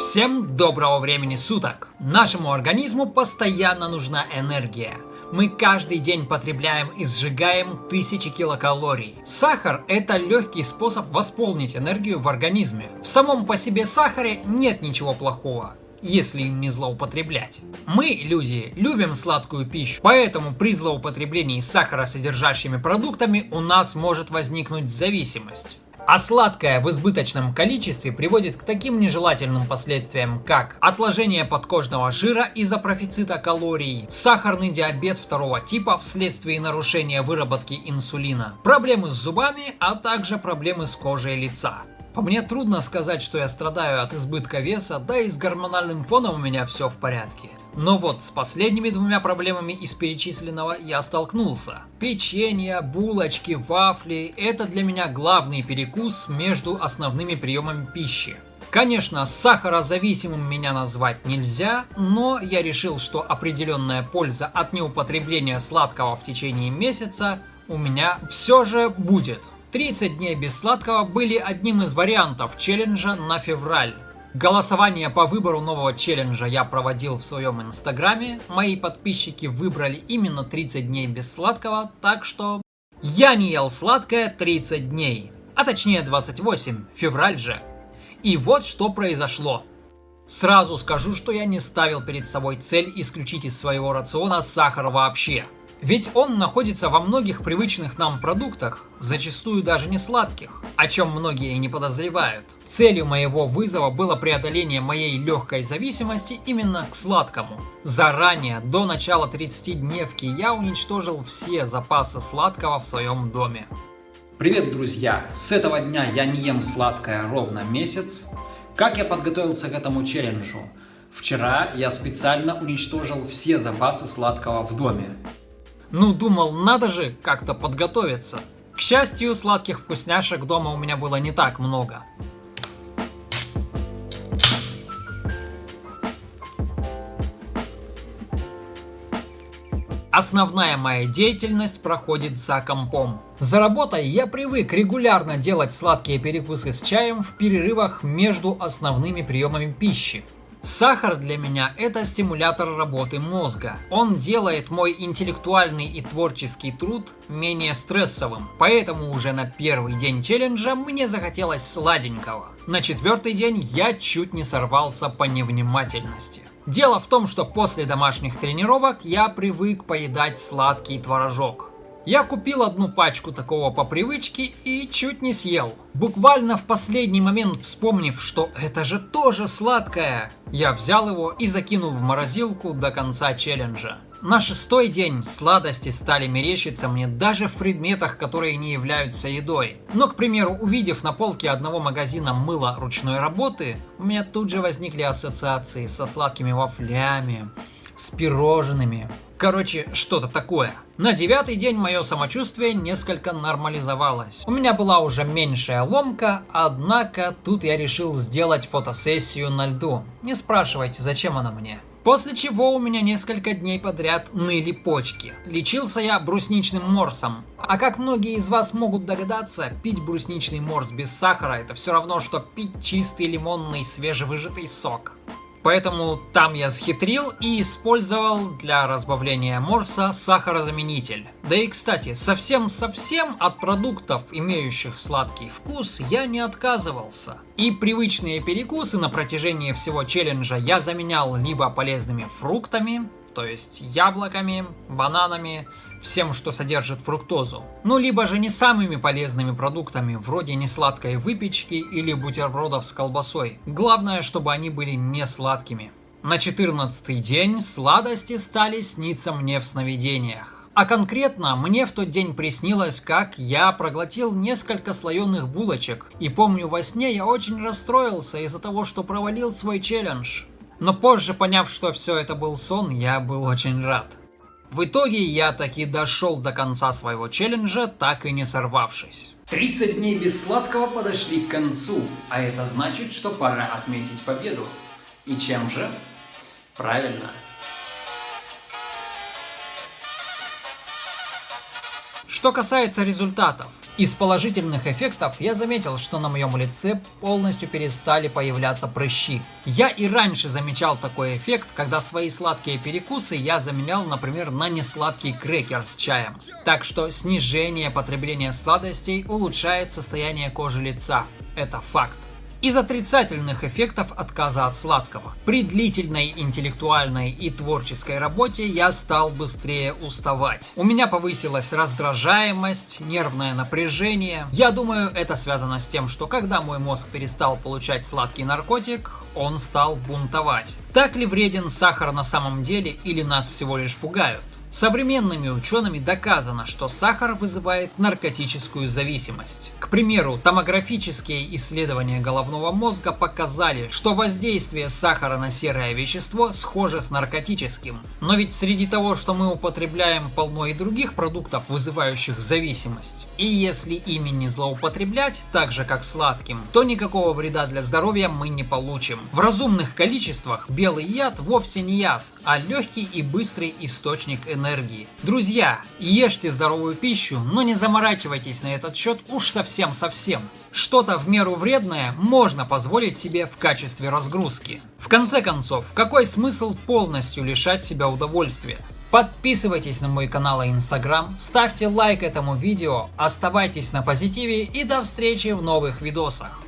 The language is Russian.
Всем доброго времени суток! Нашему организму постоянно нужна энергия. Мы каждый день потребляем и сжигаем тысячи килокалорий. Сахар – это легкий способ восполнить энергию в организме. В самом по себе сахаре нет ничего плохого если им не злоупотреблять. Мы, люди, любим сладкую пищу, поэтому при злоупотреблении сахаросодержащими продуктами у нас может возникнуть зависимость. А сладкое в избыточном количестве приводит к таким нежелательным последствиям, как отложение подкожного жира из-за профицита калорий, сахарный диабет второго типа вследствие нарушения выработки инсулина, проблемы с зубами, а также проблемы с кожей лица. По мне трудно сказать, что я страдаю от избытка веса, да и с гормональным фоном у меня все в порядке. Но вот с последними двумя проблемами из перечисленного я столкнулся. Печенье, булочки, вафли – это для меня главный перекус между основными приемами пищи. Конечно, сахарозависимым меня назвать нельзя, но я решил, что определенная польза от неупотребления сладкого в течение месяца у меня все же будет. 30 дней без сладкого были одним из вариантов челленджа на февраль. Голосование по выбору нового челленджа я проводил в своем инстаграме. Мои подписчики выбрали именно 30 дней без сладкого, так что я не ел сладкое 30 дней. А точнее 28, февраль же. И вот что произошло. Сразу скажу, что я не ставил перед собой цель исключить из своего рациона сахар вообще. Ведь он находится во многих привычных нам продуктах, зачастую даже не сладких, о чем многие и не подозревают. Целью моего вызова было преодоление моей легкой зависимости именно к сладкому. Заранее, до начала 30-дневки, я уничтожил все запасы сладкого в своем доме. Привет, друзья! С этого дня я не ем сладкое ровно месяц. Как я подготовился к этому челленджу? Вчера я специально уничтожил все запасы сладкого в доме. Ну, думал, надо же как-то подготовиться. К счастью, сладких вкусняшек дома у меня было не так много. Основная моя деятельность проходит за компом. За работой я привык регулярно делать сладкие перекусы с чаем в перерывах между основными приемами пищи. Сахар для меня это стимулятор работы мозга. Он делает мой интеллектуальный и творческий труд менее стрессовым. Поэтому уже на первый день челленджа мне захотелось сладенького. На четвертый день я чуть не сорвался по невнимательности. Дело в том, что после домашних тренировок я привык поедать сладкий творожок. Я купил одну пачку такого по привычке и чуть не съел. Буквально в последний момент вспомнив, что это же тоже сладкое, я взял его и закинул в морозилку до конца челленджа. На шестой день сладости стали мерещиться мне даже в предметах, которые не являются едой. Но, к примеру, увидев на полке одного магазина мыло ручной работы, у меня тут же возникли ассоциации со сладкими вафлями, с пирожными. Короче, что-то такое. На девятый день мое самочувствие несколько нормализовалось. У меня была уже меньшая ломка, однако тут я решил сделать фотосессию на льду. Не спрашивайте, зачем она мне. После чего у меня несколько дней подряд ныли почки. Лечился я брусничным морсом. А как многие из вас могут догадаться, пить брусничный морс без сахара это все равно, что пить чистый лимонный свежевыжатый сок. Поэтому там я схитрил и использовал для разбавления морса сахарозаменитель. Да и кстати, совсем-совсем от продуктов, имеющих сладкий вкус, я не отказывался. И привычные перекусы на протяжении всего челленджа я заменял либо полезными фруктами, то есть яблоками, бананами, всем, что содержит фруктозу. Ну, либо же не самыми полезными продуктами, вроде несладкой выпечки или бутербродов с колбасой. Главное, чтобы они были не сладкими. На 14 день сладости стали сниться мне в сновидениях. А конкретно мне в тот день приснилось, как я проглотил несколько слоеных булочек. И помню, во сне я очень расстроился из-за того, что провалил свой челлендж. Но позже, поняв, что все это был сон, я был очень рад. В итоге я таки дошел до конца своего челленджа, так и не сорвавшись. 30 дней без сладкого подошли к концу, а это значит, что пора отметить победу. И чем же? Правильно. Что касается результатов, из положительных эффектов я заметил, что на моем лице полностью перестали появляться прыщи. Я и раньше замечал такой эффект, когда свои сладкие перекусы я заменял, например, на несладкий крекер с чаем. Так что снижение потребления сладостей улучшает состояние кожи лица. Это факт из отрицательных эффектов отказа от сладкого. При длительной интеллектуальной и творческой работе я стал быстрее уставать. У меня повысилась раздражаемость, нервное напряжение. Я думаю, это связано с тем, что когда мой мозг перестал получать сладкий наркотик, он стал бунтовать. Так ли вреден сахар на самом деле или нас всего лишь пугают? Современными учеными доказано, что сахар вызывает наркотическую зависимость. К примеру, томографические исследования головного мозга показали, что воздействие сахара на серое вещество схоже с наркотическим. Но ведь среди того, что мы употребляем, полно и других продуктов, вызывающих зависимость. И если ими не злоупотреблять, так же как сладким, то никакого вреда для здоровья мы не получим. В разумных количествах белый яд вовсе не яд, а легкий и быстрый источник энергии. Друзья, ешьте здоровую пищу, но не заморачивайтесь на этот счет уж совсем-совсем. Что-то в меру вредное можно позволить себе в качестве разгрузки. В конце концов, какой смысл полностью лишать себя удовольствия? Подписывайтесь на мой канал и инстаграм, ставьте лайк этому видео, оставайтесь на позитиве и до встречи в новых видосах.